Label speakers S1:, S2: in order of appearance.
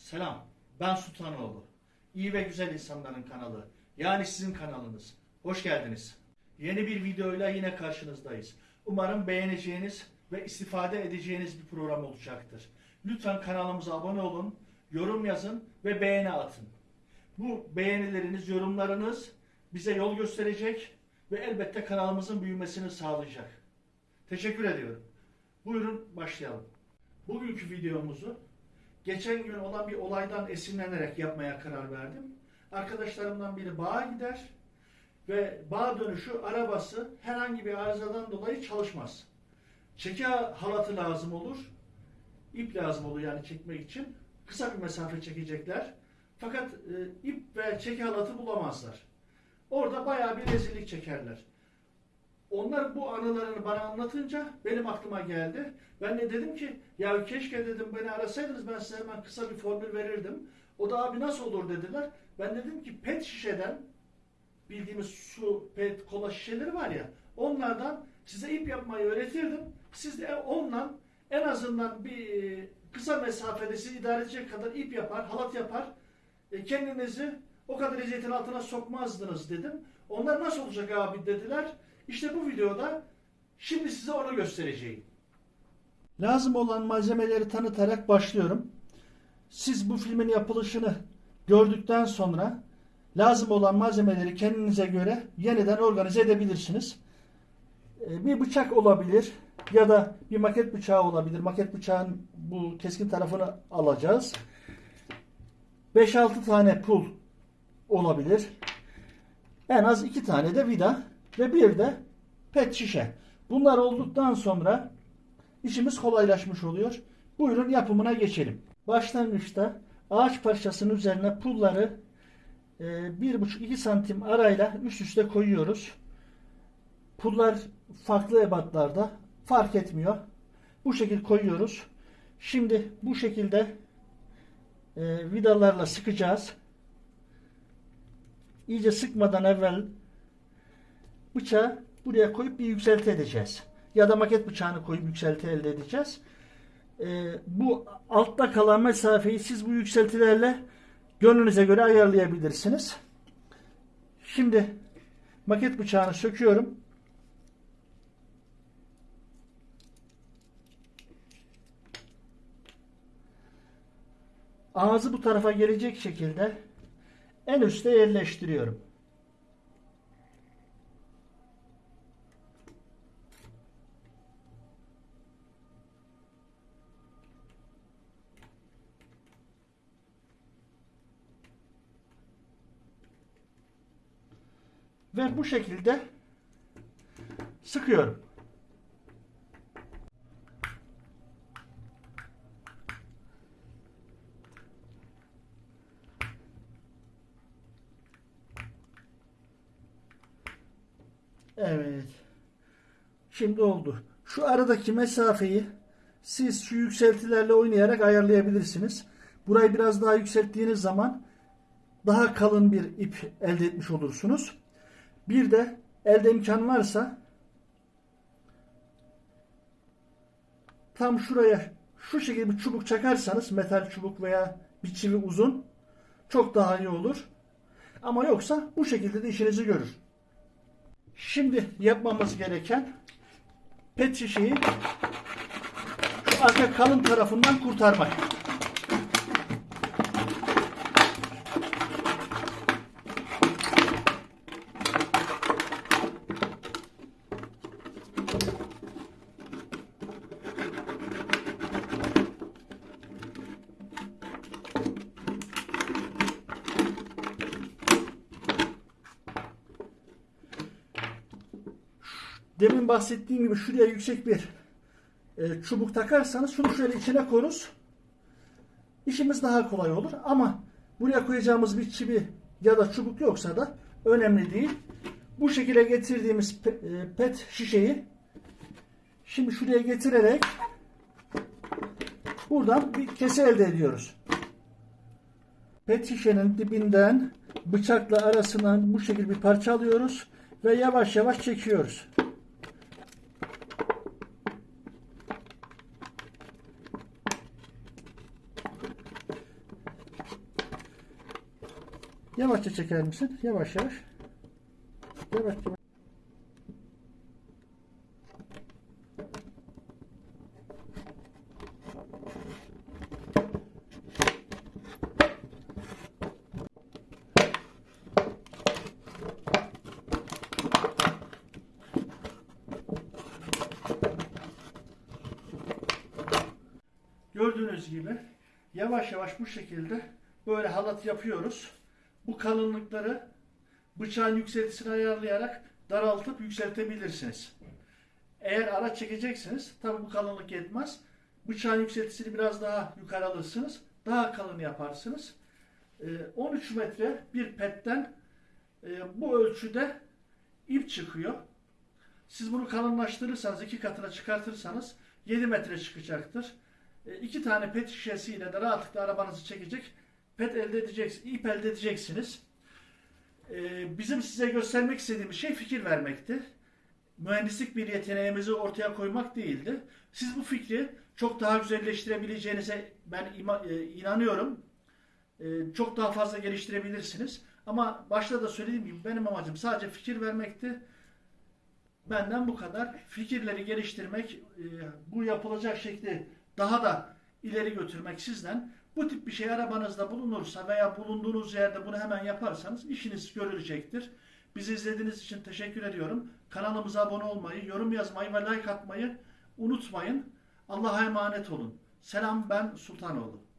S1: Selam, ben Sultanoğlu. İyi ve güzel insanların kanalı, yani sizin kanalınız. Hoş geldiniz. Yeni bir videoyla yine karşınızdayız. Umarım beğeneceğiniz ve istifade edeceğiniz bir program olacaktır. Lütfen kanalımıza abone olun, yorum yazın ve beğeni atın. Bu beğenileriniz, yorumlarınız bize yol gösterecek ve elbette kanalımızın büyümesini sağlayacak. Teşekkür ediyorum. Buyurun başlayalım. Bugünkü videomuzu geçen gün olan bir olaydan esinlenerek yapmaya karar verdim. Arkadaşlarımdan biri bağa gider ve bağ dönüşü arabası herhangi bir arızadan dolayı çalışmaz. Çeki halatı lazım olur. ip lazım olur yani çekmek için. Kısa bir mesafe çekecekler. Fakat e, ip ve çeki halatı bulamazlar. Orada bayağı bir rezillik çekerler. Onlar bu anılarını bana anlatınca benim aklıma geldi. Ben de dedim ki ya keşke dedim beni arasaydınız ben size hemen kısa bir formül verirdim. O da abi nasıl olur dediler. Ben dedim ki pet şişeden bildiğimiz su, pet, kola şişeleri var ya onlardan size ip yapmayı öğretirdim. Siz de ondan en azından bir e, kısa mesafede sizi idare edecek kadar ip yapar, halat yapar. E, kendinizi o kadar eziyetin altına sokmazdınız dedim. Onlar nasıl olacak abi dediler. İşte bu videoda şimdi size onu göstereceğim. Lazım olan malzemeleri tanıtarak başlıyorum. Siz bu filmin yapılışını gördükten sonra lazım olan malzemeleri kendinize göre yeniden organize edebilirsiniz. Ee, Bir bıçak olabilir ya da bir maket bıçağı olabilir. Maket bıçağın bu keskin tarafını alacağız. 5-6 tane pul olabilir. En az 2 tane de vida ve bir de pet şişe. Bunlar olduktan sonra işimiz kolaylaşmış oluyor. Buyurun yapımına geçelim. Başlangıçta ağaç parçasının üzerine pulları e, 1,5-2 santim arayla üst üste koyuyoruz. Pullar farklı ebatlarda fark etmiyor. Bu şekilde koyuyoruz. Şimdi bu şekilde e, vidalarla sıkacağız. İyice sıkmadan evvel bıçağı buraya koyup bir yükselti edeceğiz. Ya da maket bıçağını koyup yükselti elde edeceğiz. Ee, bu altta kalan mesafeyi siz bu yükseltilerle gönlünüze göre ayarlayabilirsiniz. Şimdi maket bıçağını söküyorum. Ağzı bu tarafa gelecek şekilde en üste yerleştiriyorum. Ve bu şekilde sıkıyorum. Evet. Şimdi oldu. Şu aradaki mesafeyi siz şu yükseltilerle oynayarak ayarlayabilirsiniz. Burayı biraz daha yükselttiğiniz zaman daha kalın bir ip elde etmiş olursunuz. Bir de elde imkan varsa tam şuraya şu şekilde bir çubuk çakarsanız metal çubuk veya bir çivi uzun çok daha iyi olur. Ama yoksa bu şekilde de işinizi görür. Şimdi yapmamız gereken pet şişeyi şu arka kalın tarafından kurtarmak. Demin bahsettiğim gibi şuraya yüksek bir e, çubuk takarsanız şunu şöyle içine koruz. İşimiz daha kolay olur ama buraya koyacağımız bir çivi ya da çubuk yoksa da önemli değil. Bu şekilde getirdiğimiz e, pet şişeyi şimdi şuraya getirerek buradan bir kese elde ediyoruz. Pet şişenin dibinden bıçakla arasından bu şekilde bir parça alıyoruz ve yavaş yavaş çekiyoruz. Yavaşça çeker misin? Yavaş yavaş. Yavaş yavaş. Gördüğünüz gibi yavaş yavaş bu şekilde böyle halat yapıyoruz. Bu kalınlıkları bıçağın yükseltisini ayarlayarak daraltıp yükseltebilirsiniz. Eğer araç çekecekseniz tabi bu kalınlık yetmez. Bıçağın yükseltisini biraz daha yukarı alırsınız. Daha kalın yaparsınız. Ee, 13 metre bir petten e, bu ölçüde ip çıkıyor. Siz bunu kalınlaştırırsanız, iki katına çıkartırsanız 7 metre çıkacaktır. E, iki tane pet şişesiyle de rahatlıkla arabanızı çekecek pet elde edeceksiniz, ip elde edeceksiniz. E, bizim size göstermek istediğimiz şey fikir vermekti. Mühendislik bir yeteneğimizi ortaya koymak değildi. Siz bu fikri çok daha güzelleştirebileceğinize ben ima- e, inanıyorum. E, çok daha fazla geliştirebilirsiniz. Ama başta da söylediğim gibi benim amacım sadece fikir vermekti. Benden bu kadar. Fikirleri geliştirmek, e, bu yapılacak şekli daha da ileri götürmek sizden. Bu tip bir şey arabanızda bulunursa veya bulunduğunuz yerde bunu hemen yaparsanız işiniz görülecektir. Bizi izlediğiniz için teşekkür ediyorum. Kanalımıza abone olmayı, yorum yazmayı ve like atmayı unutmayın. Allah'a emanet olun. Selam ben Sultanoğlu.